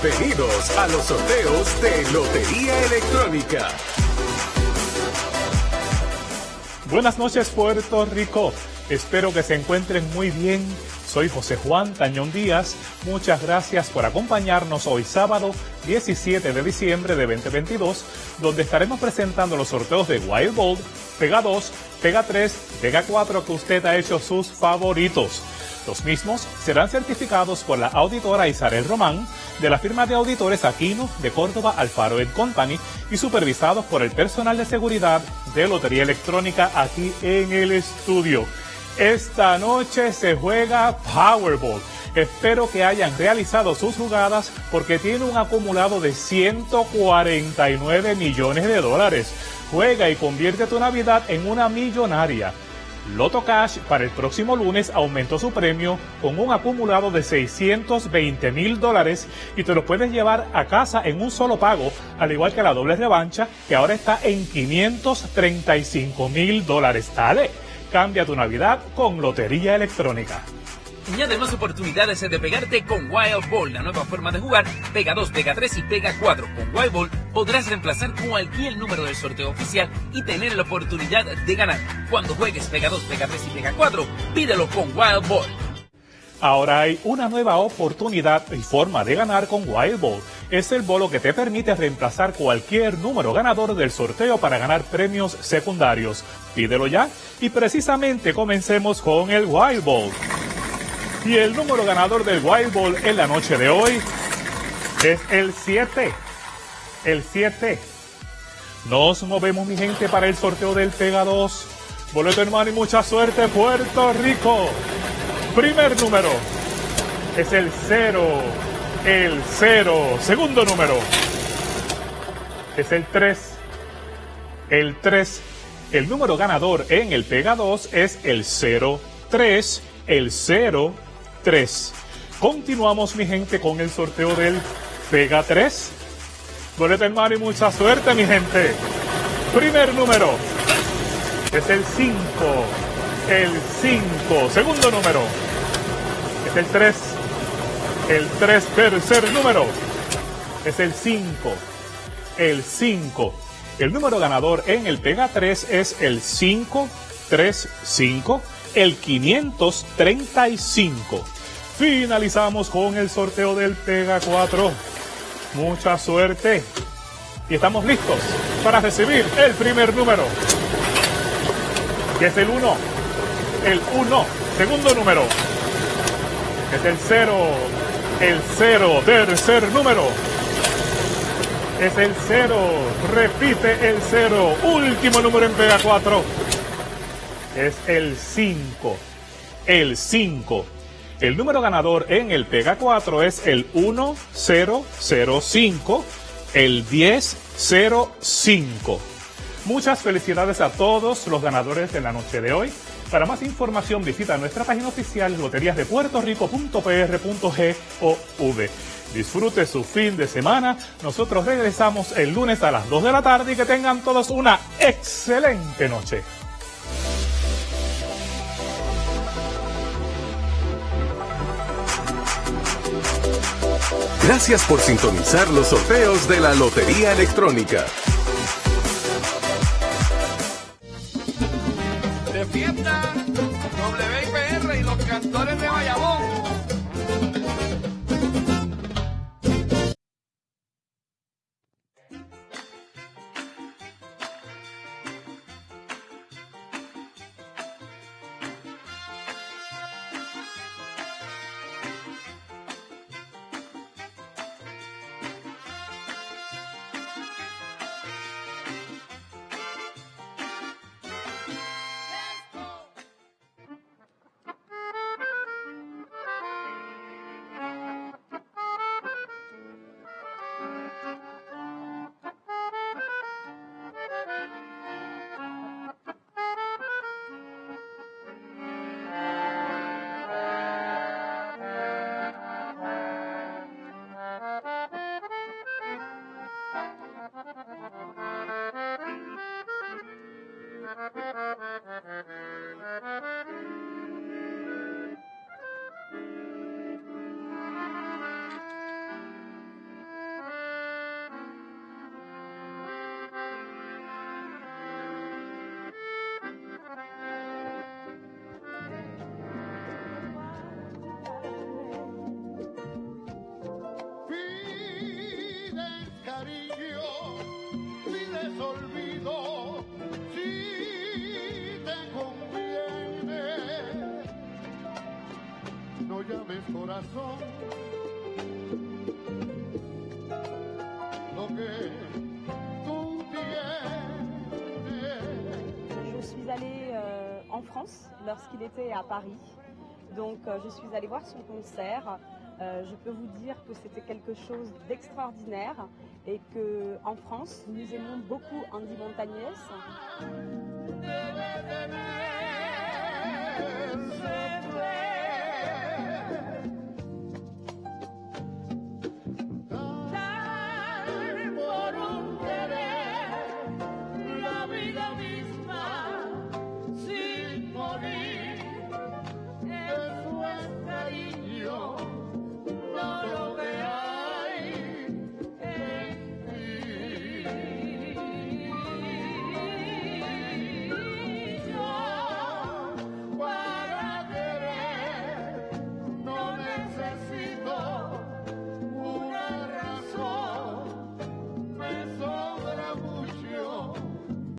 Bienvenidos a los sorteos de Lotería Electrónica. Buenas noches Puerto Rico. Espero que se encuentren muy bien. Soy José Juan Tañón Díaz. Muchas gracias por acompañarnos hoy sábado 17 de diciembre de 2022, donde estaremos presentando los sorteos de Wild Bold, Pega 2, Pega 3, Pega 4 que usted ha hecho sus favoritos. Los mismos serán certificados por la auditora Isabel Román de la firma de auditores Aquino de Córdoba Alfaro Company y supervisados por el personal de seguridad de Lotería Electrónica aquí en el estudio. Esta noche se juega Powerball. Espero que hayan realizado sus jugadas porque tiene un acumulado de 149 millones de dólares. Juega y convierte tu Navidad en una millonaria. Loto Cash para el próximo lunes aumentó su premio con un acumulado de 620 mil dólares y te lo puedes llevar a casa en un solo pago, al igual que la doble revancha que ahora está en 535 mil dólares. Dale, cambia tu Navidad con Lotería Electrónica. Añade más oportunidades de pegarte con Wild Ball, la nueva forma de jugar. Pega 2, pega 3 y pega 4. Con Wild Ball podrás reemplazar cualquier número del sorteo oficial y tener la oportunidad de ganar. Cuando juegues pega 2, pega 3 y pega 4, pídelo con Wild Ball. Ahora hay una nueva oportunidad y forma de ganar con Wild Ball. Es el bolo que te permite reemplazar cualquier número ganador del sorteo para ganar premios secundarios. Pídelo ya y precisamente comencemos con el Wild Ball. Y el número ganador del Wild Ball en la noche de hoy es el 7. El 7. Nos movemos, mi gente, para el sorteo del Pega 2. Boleto hermano y mucha suerte, Puerto Rico. Primer número es el 0. El 0. Segundo número es el 3. El 3. El número ganador en el Pega 2 es el 0. 3. El 0. 3. Continuamos, mi gente, con el sorteo del Pega 3. Boleto hermano y mucha suerte, mi gente. Primer número es el 5. El 5. Segundo número es el 3. El 3. Tercer número es el 5. El 5. El número ganador en el Pega 3 es el 535 el 535. Finalizamos con el sorteo del Pega 4. Mucha suerte. Y estamos listos para recibir el primer número. Que es el 1. El 1. Segundo número. Es el 0. El 0. Tercer número. Es el 0. Repite el 0. Último número en Pega 4 es el 5. El 5. El número ganador en el Pega 4 es el 1005, el 1005. Muchas felicidades a todos los ganadores de la noche de hoy. Para más información visita nuestra página oficial loteriasdepuertorico.pr.gov. Disfrute su fin de semana. Nosotros regresamos el lunes a las 2 de la tarde y que tengan todos una excelente noche. Gracias por sintonizar los sorteos de la Lotería Electrónica. Pides cariño, pides olvido. Corazón lo que tú. Je suis allée euh, en France lorsqu'il était à Paris. Donc euh, je suis allée voir son concert. Euh, je peux vous dire que c'était quelque chose d'extraordinaire et que en France, nous aimons beaucoup Andy Montagnès.